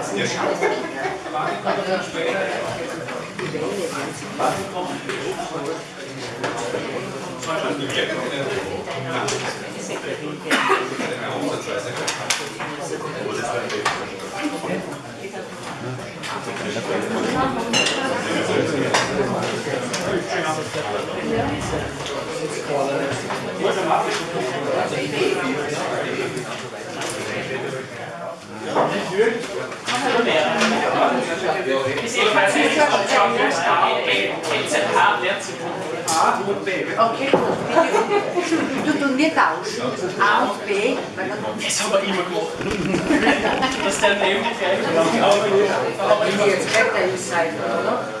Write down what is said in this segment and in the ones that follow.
das sind Scheißkinder. Martin kommt dann später. Die Wände werden sich. Martin kommt. Thank you. Hvis ikke man er så Thomas A, B, Vincent H, lernt sich A und B. Okay, du tust nicht aus. A und B, weil dann Das haben wir immer gemacht. Dass der neben die gleiche Aber ist jetzt Wetter ist sein, oder?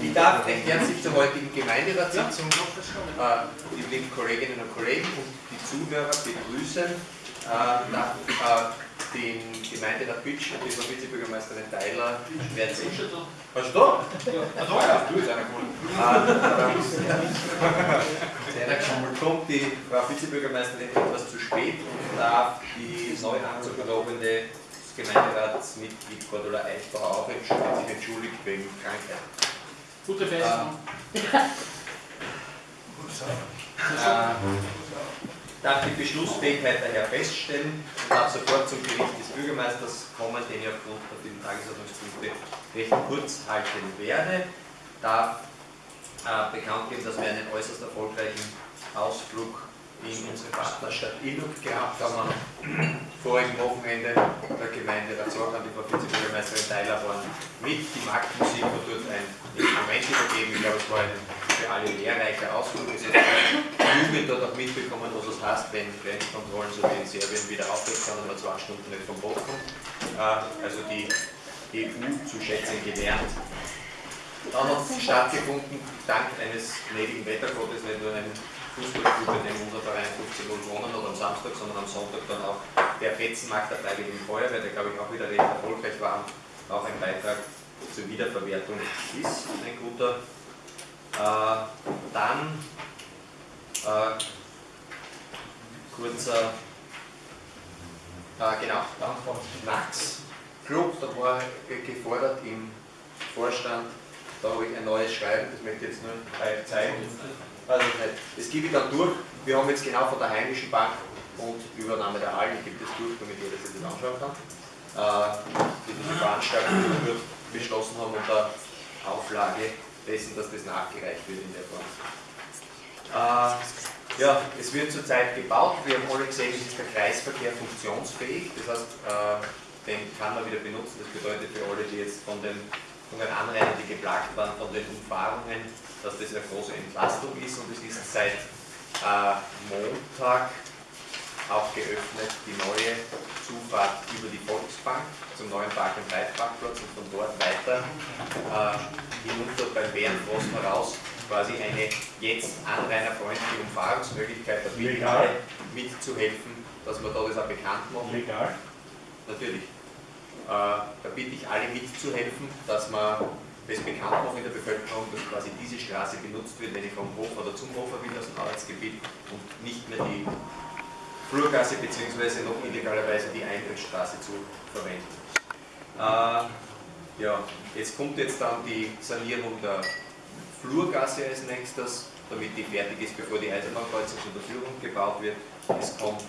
Ich darf recht herzlich zur heutigen Gemeinderatssitzung äh, die lieben Kolleginnen und Kollegen und die Zuhörer begrüßen. Äh, darf äh, den Gemeinderat Bütsch und die Frau Vizebürgermeisterin Theiler werden sich. Hast du da? Ja, ja, du ist einer. Äh, einer geschummelt kommt, die Frau Vizebürgermeisterin etwas zu spät und darf die neu anzuberobende Gemeinderatsmitglied Cordula Eichbauer auch sich entschuldigt wegen Krankheit. Gute Besserung. Äh, darf die Beschlussfähigkeit daher feststellen und darf sofort zum Bericht des Bürgermeisters kommen, den ich aufgrund der vielen Tagesordnungspunkte recht kurz halten werde. Darf äh, bekannt geben, dass wir einen äußerst erfolgreichen Ausflug in unsere Partnerstadt Illuck gehabt haben. Vorigen Wochenende der Gemeinde Razorg an die Frau Vizebürgermeisterin Theiler waren mit. Die Marktmusik hat dort ein Instrument übergeben. Ich glaube, es war ein für alle lehrreicher Ausflug. Hat die Jugend dort auch mitbekommen, was es heißt, wenn Grenzkontrollen so wie in Serbien wieder aufwärts sind und man zwei Stunden nicht vom Boot kommt. Äh, Also die EU zu schätzen gelernt. Dann hat es stattgefunden, dank eines gnädigen Wettergottes, wenn du einen Fußballclub, in dem unser Verein 15 0 gewonnen hat am Samstag, sondern am Sonntag dann auch der Fetzenmarkt der Freiwilligen Feuerwehr, der glaube ich auch wieder recht erfolgreich war, auch ein Beitrag zur Wiederverwertung ist, ein guter. Äh, dann äh, kurzer, genau, dann vom Max Club, da war gefordert im Vorstand, da habe ich ein neues Schreiben, das möchte ich jetzt nur euch zeigen. Also. Das gebe ich dann durch. Wir haben jetzt genau von der Heimischen Bank und Übernahme der Algen gibt es durch, damit jeder sich das anschauen kann. Äh, die Veranstaltung durch beschlossen haben unter Auflage dessen, dass das nachgereicht wird in der Form. Äh, ja, es wird zurzeit gebaut. Wir haben alle gesehen, es ist der Kreisverkehr funktionsfähig. Das heißt, äh, den kann man wieder benutzen. Das bedeutet für alle, die jetzt von den, von den Anrainern, die geplagt waren, von den Umfahrungen, dass das eine große Entlastung ist. Und es ist seit äh, Montag auch geöffnet, die neue Zufahrt über die Volksbank zum neuen Park- und Reitparkplatz und von dort weiter äh, hinunter beim Bärenfrost heraus quasi eine jetzt anrainerfreundliche Umfahrungsmöglichkeit der Legal. mitzuhelfen, dass wir da das auch bekannt machen. Legal. Natürlich. Äh, da bitte ich alle mitzuhelfen, dass man das bekannt machen in der Bevölkerung, dass quasi diese Straße benutzt wird, wenn ich vom Hof oder zum Hofer will, aus dem Arbeitsgebiet und nicht mehr die Flurgasse bzw. noch illegalerweise die Eintrittsstraße zu verwenden. Äh, ja, jetzt kommt jetzt dann die Sanierung der Flurgasse als nächstes, damit die fertig ist, bevor die Eisenbahnkreuzung zur Verfügung gebaut wird. Es kommt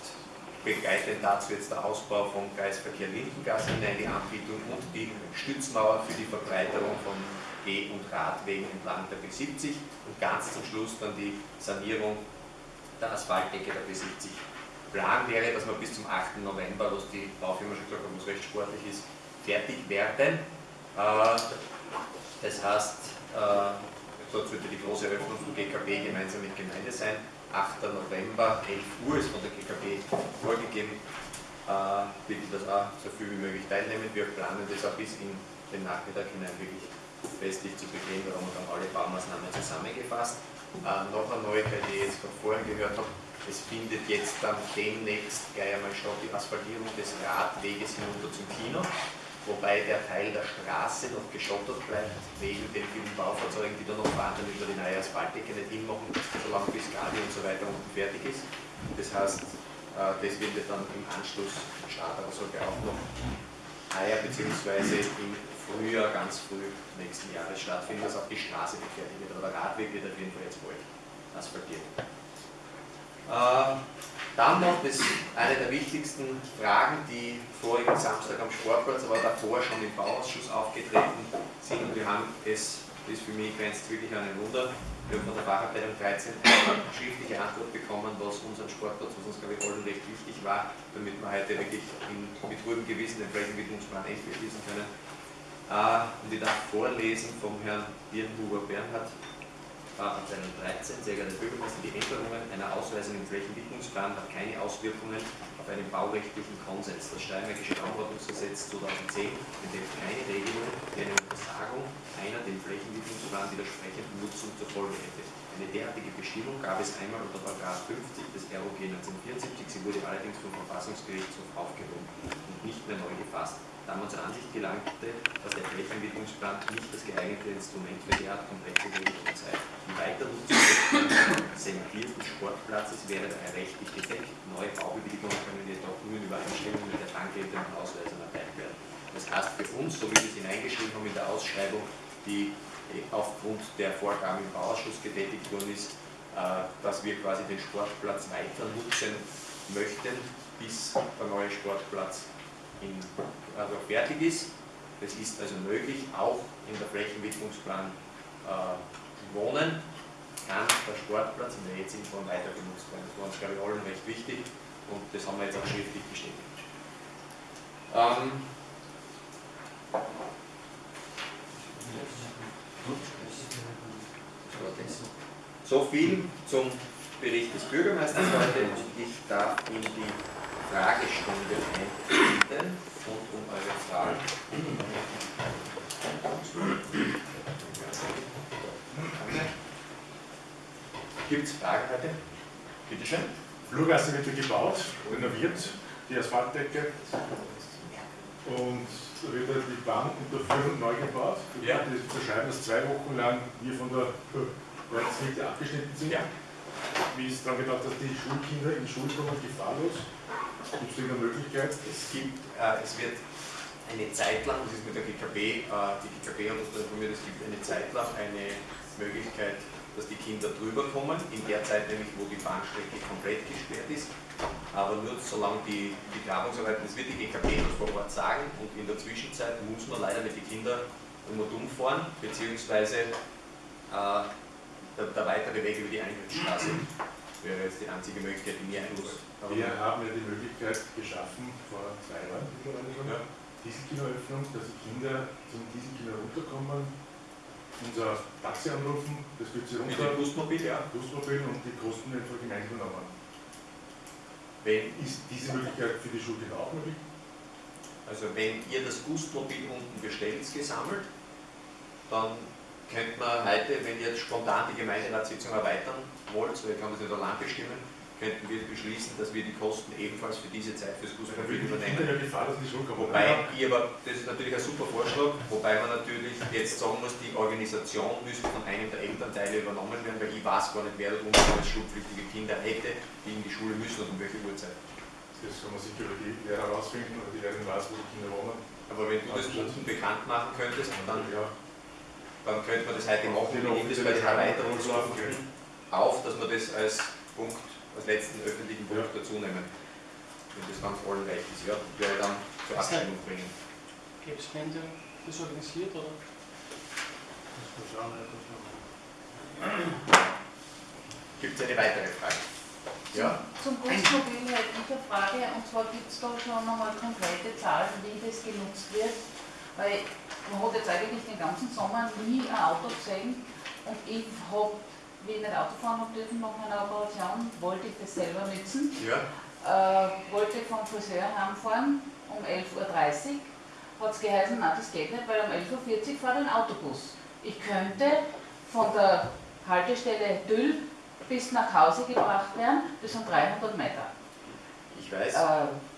begleitend dazu jetzt der Ausbau vom Kreisverkehr Lindengasse hinein, die Anbietung und die Stützmauer für die Verbreiterung von Geh- und Radwegen entlang der B70 und ganz zum Schluss dann die Sanierung der Asphaltdecke der B70. Plan wäre, dass wir bis zum 8. November, was die Baufirma schon gesagt hat, was recht sportlich ist, fertig werden. Äh, das heißt, äh, dort sollte die große Eröffnung vom GKB gemeinsam mit Gemeinde sein. 8. November, 11 Uhr ist von der GKB vorgegeben. Äh, bitte das auch so viel wie möglich teilnehmen. Wir planen das auch bis in den Nachmittag hinein wirklich festlich zu begehen. Da haben wir dann alle Baumaßnahmen zusammengefasst. noch eine Neuigkeit, die ich jetzt gerade vorher gehört habe, es findet jetzt dann demnächst gleich einmal statt die Asphaltierung des Radweges hinunter zum Kino, wobei der Teil der Straße noch geschottert bleibt, wegen den vielen Baufahrzeugen, die da noch dann über die neue Asphaltdecke nicht hinmachen, solange bis Gadi und so weiter unten fertig ist. Das heißt, äh, das wird dann im Anschluss starten, aber sollte auch noch heuer bzw. im Frühjahr, ganz früh nächsten Jahres stattfinden, dass auch die Straße fertig wird. Aber der Radweg wird auf jeden Fall jetzt bald asphaltiert. Äh, dann noch das, eine der wichtigsten Fragen, die vorigen Samstag am Sportplatz, aber davor schon im Bauausschuss aufgetreten sind. Und wir haben es, das für mich grenzt wirklich an ein Wunder, wir haben von der Fachabteilung 13 eine schriftliche Antwort bekommen, was unseren Sportplatz, was uns glaube ich allen recht wichtig war, damit wir heute wirklich in, mit ruhigem Gewissen den Flächenentwicklungsplan endlich beschließen können. Uh, und ich darf vorlesen vom Herrn Birnhuber Bernhard, Abteilung 13, sehr geehrte Bürgermeister, die Änderungen einer Ausweisung im Flächenwidmungsplan hat keine Auswirkungen auf einen baurechtlichen Konsens. Das Steiermärkische Raumordnungsgesetz 2010 enthält keine Regelung, die eine Untersagung einer dem Flächenwidmungsplan widersprechenden Nutzung zur Folge hätte. Eine derartige Bestimmung gab es einmal unter 50 des ROG 1974, sie wurde allerdings vom Verfassungsgerichtshof aufgehoben und nicht mehr neu gefasst da man zur Ansicht gelangte, dass der Flächenentwicklungsplan nicht das geeignete Instrument für derart komplexe Regelungen sei. Die Weiternutzung des sementierten Sportplatzes wäre daher rechtlich gedeckt. Neue Baubewilligungen können jedoch nur in Übereinstimmung mit der dann geltenden Ausweisung erteilt werden. Das heißt für uns, so wie wir es hineingeschrieben haben in der Ausschreibung, die aufgrund der Vorgaben im Bauausschuss getätigt worden ist, äh, dass wir quasi den Sportplatz weiter nutzen möchten, bis der neue Sportplatz in, also fertig ist. Das ist also möglich, auch in der Flächenwidmungsplan äh, Wohnen kann der Sportplatz in der jetzigen Form weiter genutzt werden. Das war uns, glaube ich, allen recht wichtig und das haben wir jetzt auch schriftlich bestätigt. Ähm, so viel zum Bericht des Bürgermeisters heute ich darf in die Fragestunde einbinden und um eure Fragen. Gibt es Fragen heute? Bitte schön. Flurgasse wird ja gebaut, renoviert, die Asphaltdecke und da wird halt die Bahnunterführung neu gebaut. Ja. Das beschreiben, dass zwei Wochen lang wir von der Ortsmitte abgeschnitten sind. Ja. Wie ist daran gedacht, dass die Schulkinder in die Schule kommen, gefahrlos? Gibt es eine Möglichkeit? Es gibt, äh, es wird eine Zeit lang, das ist mit der GKB, äh, die GKB hat uns informiert, es gibt eine Zeit lang eine Möglichkeit, dass die Kinder drüber kommen, in der Zeit nämlich, wo die Bahnstrecke komplett gesperrt ist. Aber nur solange die, die Grabungsarbeiten, das wird die GKB noch vor Ort sagen, und in der Zwischenzeit muss man leider mit den Kindern um und um fahren, beziehungsweise äh, der, der weitere Weg über die Eingriffsstraße wäre jetzt die einzige Möglichkeit, die mir einfällt. Wir haben ja die Möglichkeit geschaffen, vor zwei Jahren mittlerweile schon, Ja. Dass die Kinder zum Dieselkino runterkommen, unser Taxi anrufen, das führt sie Mit runter, dem Busmobil, ja. Busmobil und die Kosten werden Gemeinde übernommen. Wenn, Ist diese Möglichkeit für die Schulkinder auch möglich? also wenn ihr das Gustmobil unten bestellt, gesammelt, dann könnte man heute, wenn ihr jetzt spontan die Gemeinderatssitzung erweitern wollt, ich kann das nicht allein bestimmen, könnten wir beschließen, dass wir die Kosten ebenfalls für diese Zeit fürs die übernehmen. Wobei ich aber, das ist natürlich ein super Vorschlag, wobei man natürlich jetzt sagen muss, die Organisation müsste von einem der Elternteile übernommen werden, weil ich weiß gar nicht, wer da unten als schulpflichtige Kinder hätte, die in die Schule müssen und um welche Uhrzeit. Das kann man sicher über die Lehrer herausfinden oder die Lehrerin weiß, wo die Kinder wohnen. Aber wenn du das unten bekannt machen könntest, dann, ja, dann könnte man das heute machen. Wir nehmen das bei den Erweiterungsstufen auf, dass wir das als Punkt, als letzten öffentlichen Punkt Ja. dazu nehmen. Wenn das ganz allen recht ist, ja, und werde dann zur Das Abstimmung bringen. Gäbe es Spende das organisiert oder? Gibt es eine weitere Frage? Ja? Zum Busmobil hätte ich eine Frage, und zwar gibt es da schon nochmal konkrete Zahlen, wie das genutzt wird, weil man hat jetzt eigentlich den ganzen Sommer nie ein Auto gesehen und ich habe, wie ich nicht Auto fahren habe dürfen nach meiner Operation, wollte ich das selber nutzen, Ja? äh, wollte vom Friseur heimfahren um 11.30 Uhr, hat es geheißen, nein, das geht nicht, weil um 11.40 Uhr fährt ein Autobus. Ich könnte von der Haltestelle Düll bis nach Hause gebracht werden, das sind 300 Meter. Ich weiß. Äh,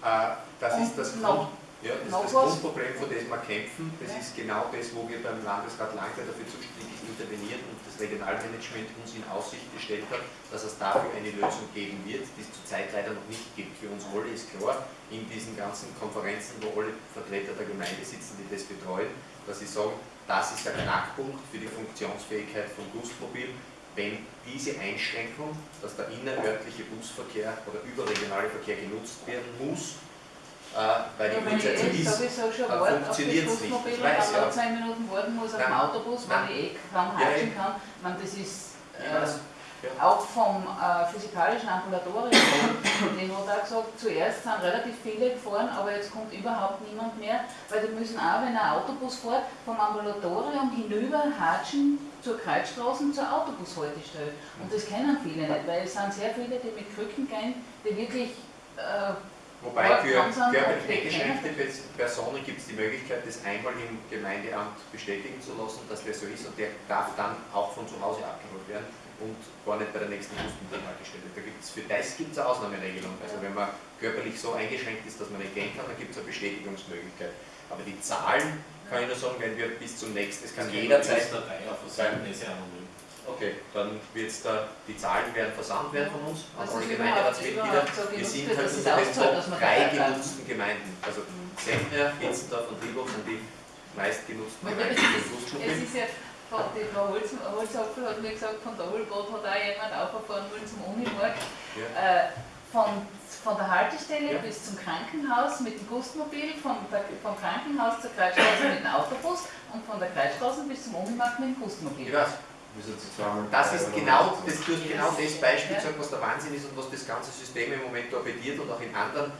Äh, das ist das, noch- Grund, ja, das, ist das? Grundproblem, vor dem wir kämpfen. Das ist genau das, wo wir beim Landesrat Lange dafür zuständig intervenieren und das Regionalmanagement uns in Aussicht gestellt hat, dass es dafür eine Lösung geben wird, die es zurzeit leider noch nicht gibt. Für uns alle ist klar, in diesen ganzen Konferenzen, wo alle Vertreter der Gemeinde sitzen, die das betreuen, dass sie sagen, das ist der Knackpunkt für die Funktionsfähigkeit von Gustmobil, wenn diese Einschränkung, dass der innerörtliche Busverkehr oder überregionale Verkehr genutzt werden muss, weil die wenn ich Grundsätze eh ist, das funktioniert's nicht. Ich weiß, ja. 10 Minuten warten muss auf dem Autobus, Nein. ich eh kaum hatschen kann, ich meine, das ist äh, auch vom äh, physikalischen Ambulatorium, die hat auch gesagt, zuerst sind relativ viele gefahren, aber jetzt kommt überhaupt niemand mehr, weil die müssen auch, wenn ein Autobus fährt, vom Ambulatorium hinüber hatschen zur Kreisstraße, zur Autobushaltestelle. Und das kennen viele nicht, weil es sind sehr viele, die mit Krücken gehen, die wirklich äh, Wobei für langsam körperlich okay, eingeschränkte Pers- Personen gibt es die Möglichkeit, das einmal im Gemeindeamt bestätigen zu lassen, dass der so ist und der darf dann auch von zu Hause abgeholt werden und gar nicht bei der nächsten Busmittelhaltestelle. Da gibt es für das gibt es eine Ausnahmeregelung. Also wenn man körperlich so eingeschränkt ist, dass man nicht gehen kann, dann gibt es eine Bestätigungsmöglichkeit. Aber die Zahlen kann ich nur sagen, wenn wir bis zum nächsten, es kann jederzeit dabei auf der Seite ist ja anonym. Okay, dann wird's da, die Zahlen werden versandt werden von uns an alle Gemeinderatsmitglieder. so Wir sind wird, halt unter den Top dass man drei dabei bleibt. genutzten Gemeinden. Also Sendner, Hitzendorf und Liebhoff sind die meistgenutzten Aber Gemeinden. Es ist ja, von, Holz, Holzapfel hat mir gesagt, von der Holbad hat auch jemand aufgefahren wollen zum Unimarkt. Ja. Äh, von, von der Haltestelle Ja. bis zum Krankenhaus mit dem Gustmobil, vom, der, vom Krankenhaus zur Kreisstraße mit dem Autobus und von der Kreisstraße bis zum Unimarkt mit dem Ich Gustmobil. weiß, Sie zweimal das ist genau, das tut genau das Beispiel sagen, was der Wahnsinn ist und was das ganze System im Moment torpediert und auch in anderen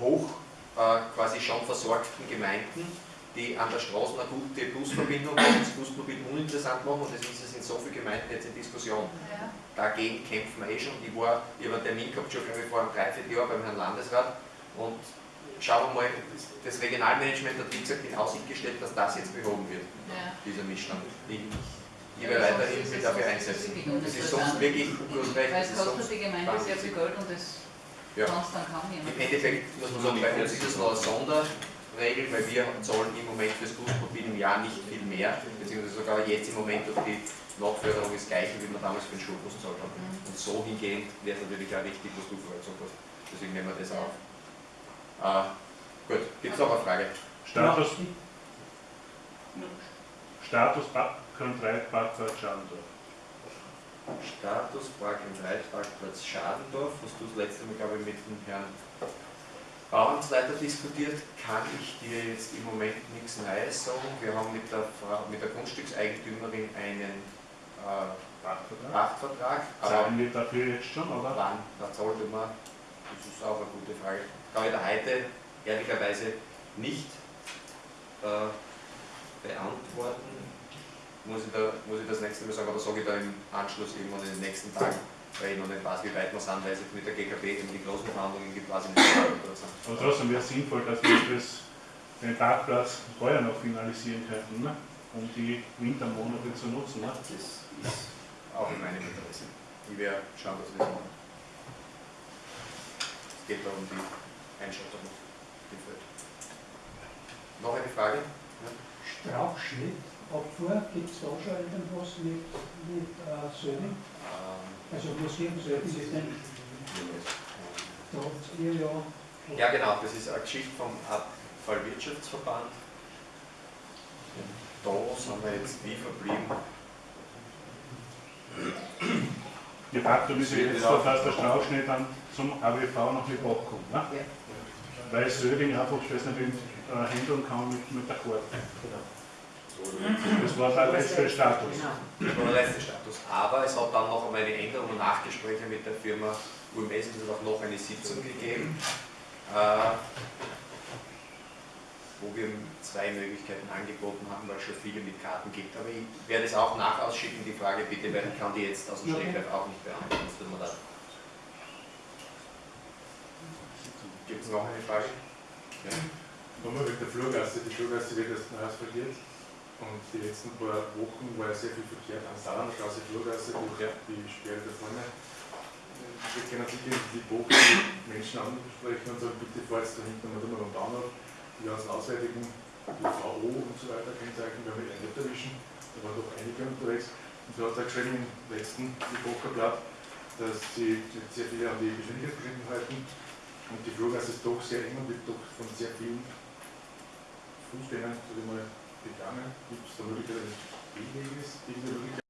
hoch äh, quasi schon versorgten Gemeinden, die an der Straße eine gute Busverbindung haben, das Busmobil uninteressant machen und das ist es in so vielen Gemeinden jetzt in Diskussion. Dagegen kämpfen wir eh schon. Ich, war, ich habe einen Termin gehabt, schon glaube ich, vor einem Dreivierteljahr beim Herrn Landesrat und schauen wir mal, das- das Regionalmanagement hat wie gesagt in Aussicht gestellt, dass das jetzt behoben wird, Ja. dieser Missstand. Ich, werde sonst weiterhin es dafür einsetzen. Das ist sonst wirklich, recht, Weil das es kostet die Gemeinde sehr viel Geld und das Ja. sonst dann kaum jemand. Im Endeffekt muss man sagen, bei uns ist das noch eine Sonderregel, weil wir zahlen im Moment fürs Busmobil im Jahr nicht viel mehr, beziehungsweise sogar jetzt im Moment durch die Nachförderung das gleiche, wie wir damals für den Schulbus gezahlt haben. Mhm. Und so hingehend wäre es natürlich auch richtig, was du vorher gesagt hast. Deswegen nehmen wir das auf. Äh, gut, gibt es noch eine Frage? Status, Status Park und Reitparkplatz Schandorf. Status Park im Reitparkplatz Schadendorf, was du das letzte Mal, glaube ich, mit dem Herrn Bauamtsleiter diskutiert, kann ich dir jetzt im Moment nichts Neues sagen. Wir haben mit der, Frau, mit der Grundstückseigentümerin einen äh. Pachtvertrag, Zahlen wir dafür jetzt schon, oder? wann, da zahlt man, das ist auch eine gute Frage. Kann ich da heute ehrlicherweise nicht äh, beantworten. Muss ich, da, muss ich das nächste Mal sagen, aber sage ich da im Anschluss irgendwann in den nächsten Tagen, weil ich noch nicht weiß, wie weit wir sind, weil es mit der GKB eben die großen Verhandlungen gibt, weiß ich nicht. Aber trotzdem wäre es sinnvoll, dass wir das, den Parkplatz vorher noch finalisieren könnten, ne? um die Wintermonate zu nutzen. Ne? Das ist auch in meinem Interesse. Ich werde schauen, dass wir das machen. Es geht da um die Feld. Noch eine Frage? Strauchschnitt, Abfuhr, gibt es da schon irgendwas mit, mit äh, Sölding? Ähm, Also Museum Sölding ist denn, da habt ihr ja Ja, genau, das ist eine Geschichte vom Abfallwirtschaftsverband. Und da sind wir jetzt wie verblieben. De facto ist jetzt so, dass der Strauchschnitt dann zum AWV noch nicht abkommt. Ne? Ja. Weil Söding einfach das nicht äh, handeln kann mit, mit der Karte. Das Das war der letzte Status. Genau. Das war der letzte Status. Aber es hat dann noch einmal eine Änderung und Nachgespräche mit der Firma UMS und es hat auch noch eine Sitzung gegeben, äh, wo wir zwei Möglichkeiten angeboten haben, weil es schon viele mit Karten gibt. Aber ich werde es auch nachausschicken, die Frage bitte, weil ich kann die jetzt aus dem Stegreif auch nicht beantworten. Gibt es noch eine Frage? Ja. Nochmal mit der Flurgasse. Die Flurgasse wird erst neu asphaltiert. Und die letzten paar Wochen war ja sehr viel Verkehr an Saarlandstraße, Flurgasse, die Sperre da vorne. Wir können sicher die Bogen die Menschen ansprechen und sagen, bitte fahr jetzt da hinten mal drüber am Bahnhof, die ganzen auswärtigen, die VO und so weiter, Kennzeichen, wir eh nicht erwischen. Da waren doch einige unterwegs. Und du hast auch geschrieben im letzten Epocherblatt, dass sie sehr viele an die Geschwindigkeitsbeschränkungen halten. Und die Flurgasse ist doch sehr eng und wird doch von sehr vielen Fußgängern, sag ich mal, gegangen. Gibt es da Möglichkeit eines Gegenweges?